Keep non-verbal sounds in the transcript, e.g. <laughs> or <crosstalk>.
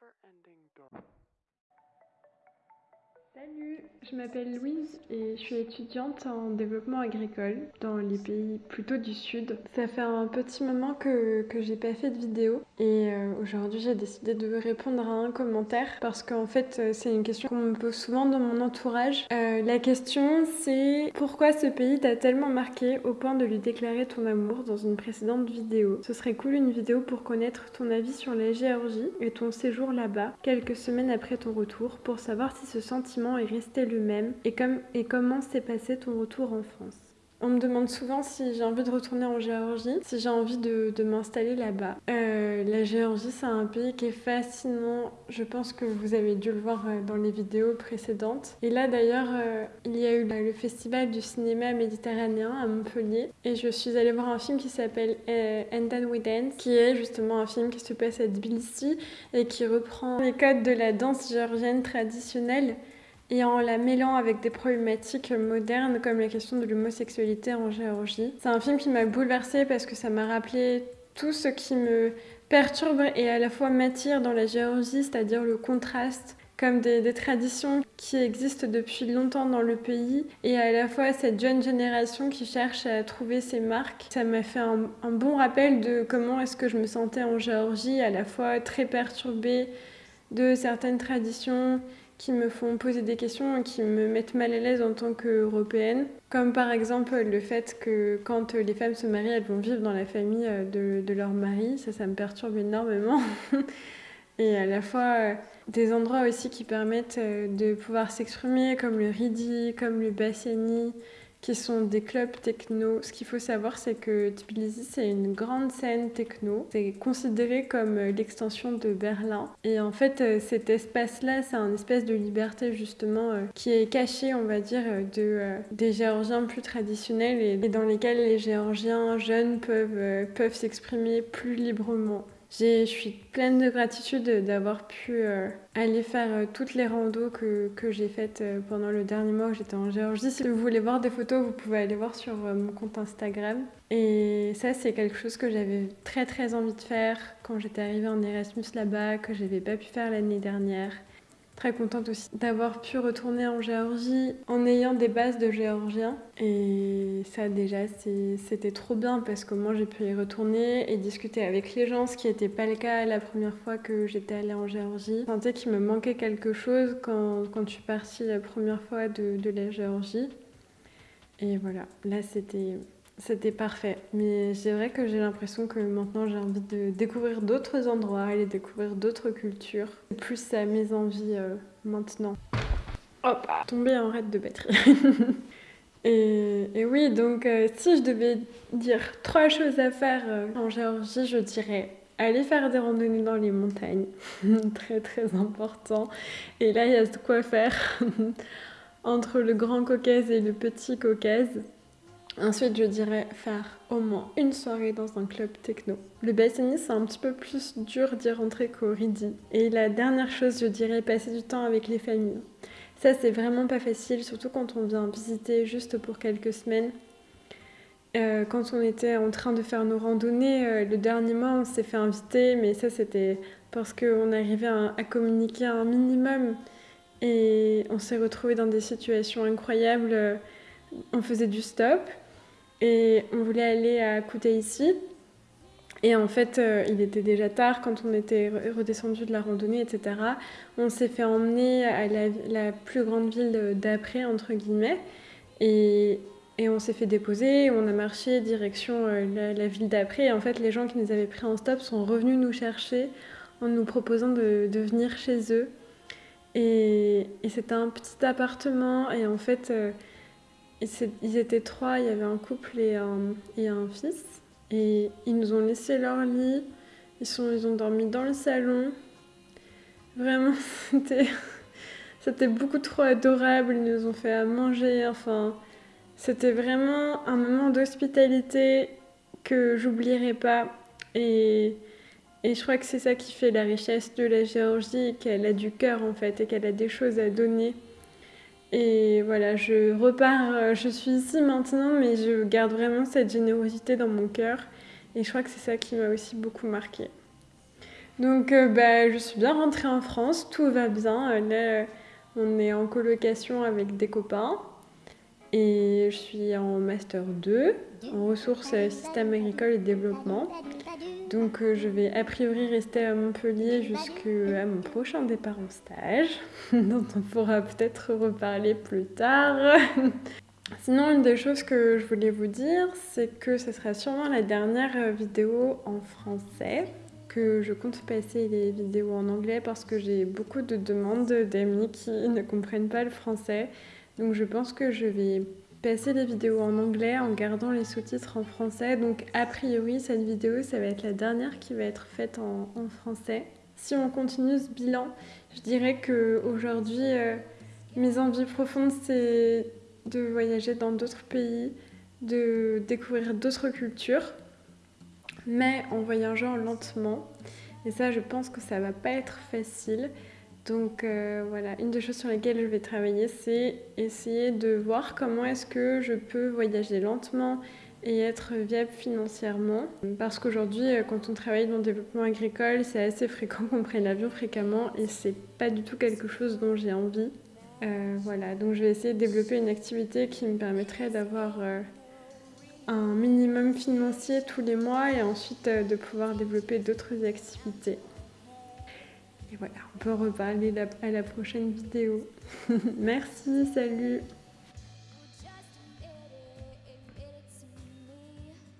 never-ending door. Salut, je m'appelle Louise et je suis étudiante en développement agricole dans les pays plutôt du sud. Ça fait un petit moment que, que j'ai pas fait de vidéo et euh, aujourd'hui j'ai décidé de répondre à un commentaire parce qu'en fait euh, c'est une question qu'on me pose souvent dans mon entourage. Euh, la question c'est pourquoi ce pays t'a tellement marqué au point de lui déclarer ton amour dans une précédente vidéo? Ce serait cool une vidéo pour connaître ton avis sur la Géorgie et ton séjour là-bas quelques semaines après ton retour pour savoir si ce sentiment est resté le même et, comme, et comment s'est passé ton retour en France? On me demande souvent si j'ai envie de retourner en Géorgie, si j'ai envie de, m'installer là-bas. Euh, la Géorgie, c'est un pays qui est fascinant. Je pense que vous avez dû le voir euh, dans les vidéos précédentes. Et là, d'ailleurs, euh, il y a eu le festival du cinéma méditerranéen à Montpellier. Et je suis allée voir un film qui s'appelle And Then We Dance, qui est justement un film qui se passe à Tbilissi et qui reprend les codes de la danse géorgienne traditionnelle et en la mêlant avec des problématiques modernes comme la question de l'homosexualité en Géorgie. C'est un film qui m'a bouleversée parce que ça m'a rappelé tout ce qui me perturbe et à la fois m'attire dans la Géorgie, c'est-à-dire le contraste comme des, traditions qui existent depuis longtemps dans le pays et à la fois cette jeune génération qui cherche à trouver ses marques. Ça m'a fait un, un bon rappel de comment est-ce que je me sentais en Géorgie, à la fois très perturbée de certaines traditions qui me font poser des questions et qui me mettent mal à l'aise en tant qu'européenne. Comme par exemple le fait que quand les femmes se marient, elles vont vivre dans la famille euh, de, de leur mari. Ça, ça me perturbe énormément. <laughs> et à la fois euh, des endroits aussi qui permettent euh, de pouvoir s'exprimer, comme le Ridi, comme le Basseni, qui sont des clubs techno. Ce qu'il faut savoir, c'est que Tbilisi, c'est une grande scène techno. C'est considéré comme euh, l'extension de Berlin. Et en fait, euh, cet espace-là, c'est un espèce de liberté, justement, euh, qui est caché, on va dire, de, des Géorgiens plus traditionnels et, dans lesquels les Géorgiens jeunes peuvent, peuvent s'exprimer plus librement. Je suis pleine de gratitude d'avoir pu euh, aller faire euh, toutes les randos que, que j'ai faites euh, pendant le dernier mois où j'étais en Géorgie. Si vous voulez voir des photos, vous pouvez aller voir sur mon compte Instagram. Et ça, c'est quelque chose que j'avais très très envie de faire quand j'étais arrivée en Erasmus là-bas, que j'avais pas pu faire l'année dernière. Très contente aussi d'avoir pu retourner en Géorgie en ayant des bases de géorgien. Et ça déjà c'était trop bien parce que moi j'ai pu y retourner et discuter avec les gens, ce qui n'était pas le cas la première fois que j'étais allée en Géorgie. Je sentais qu'il me manquait quelque chose quand, je suis partie la première fois de, de la Géorgie. Et voilà, là c'était c'était parfait. Mais c'est vrai que j'ai l'impression que maintenant j'ai envie de découvrir d'autres endroits, aller découvrir d'autres cultures. Plus ça mes envies euh, maintenant. Hop, tomber en raid de batterie. <laughs> et, et, oui, donc euh, si je devais dire trois choses à faire euh, en Géorgie, je dirais aller faire des randonnées dans les montagnes. <laughs> très très important. Et là, il y a de quoi faire <laughs> entre le Grand Caucase et le Petit Caucase. Ensuite, je dirais faire au moins une soirée dans un club techno. Le bassini, c'est un petit peu plus dur d'y rentrer qu'au Ridi. Et la dernière chose, je dirais passer du temps avec les familles. Ça, c'est vraiment pas facile, surtout quand on vient visiter juste pour quelques semaines. Euh, quand on était en train de faire nos randonnées, euh, le dernier mois, on s'est fait inviter, mais ça, c'était parce qu'on arrivait à, à, communiquer un minimum. Et on s'est retrouvé dans des situations incroyables. On faisait du stop, et on voulait aller à Koutaïssi. Et en fait, euh, il était déjà tard quand on était redescendu de la randonnée, etc. On s'est fait emmener à la, plus grande ville d'après, entre guillemets. Et, et on s'est fait déposer, on a marché direction euh, la, ville d'après. Et en fait, les gens qui nous avaient pris en stop sont revenus nous chercher en nous proposant de, de venir chez eux. Et, et c'était un petit appartement. Et en fait, euh, ils étaient trois, il y avait un couple et un, fils. Et ils nous ont laissé leur lit. Ils, ont dormi dans le salon. Vraiment, <laughs> c'était, beaucoup trop adorable. Ils nous ont fait à manger. Enfin, c'était vraiment un moment d'hospitalité que j'oublierai pas. Et je crois que c'est ça qui fait la richesse de la Géorgie, qu'elle a du cœur en fait, et qu'elle a des choses à donner. Et voilà, je repars, euh, je suis ici maintenant, mais je garde vraiment cette générosité dans mon cœur. Et je crois que c'est ça qui m'a aussi beaucoup marqué. Donc euh, bah, je suis bien rentrée en France, tout va bien. Là, on est en colocation avec des copains et je suis en master 2 en ressources système agricole et développement. Donc euh, je vais a priori rester à Montpellier jusqu'à mon prochain départ en stage, <laughs> dont on pourra peut-être reparler plus tard. <laughs> Sinon, une des choses que je voulais vous dire, c'est que ce sera sûrement la dernière vidéo en français, que je compte passer les vidéos en anglais parce que j'ai beaucoup de demandes d'amis qui ne comprennent pas le français. Donc je pense que je vais passer les vidéos en anglais en gardant les sous-titres en français. Donc a priori, cette vidéo, ça va être la dernière qui va être faite en, français. Si on continue ce bilan, je dirais que aujourd'hui, euh, mes envies profondes, c'est de voyager dans d'autres pays, de découvrir d'autres cultures, mais en voyageant lentement. Et ça, je pense que ça va pas être facile. Donc euh, voilà, une des choses sur lesquelles je vais travailler, c'est essayer de voir comment est-ce que je peux voyager lentement et être viable financièrement. Parce qu'aujourd'hui, euh, quand on travaille dans le développement agricole, c'est assez fréquent qu'on prenne l'avion fréquemment et c'est pas du tout quelque chose dont j'ai envie. Euh, voilà, donc je vais essayer de développer une activité qui me permettrait d'avoir un minimum financier tous les mois et ensuite de pouvoir développer d'autres activités. Et voilà, on peut reparler à la prochaine vidéo. <laughs> Merci, salut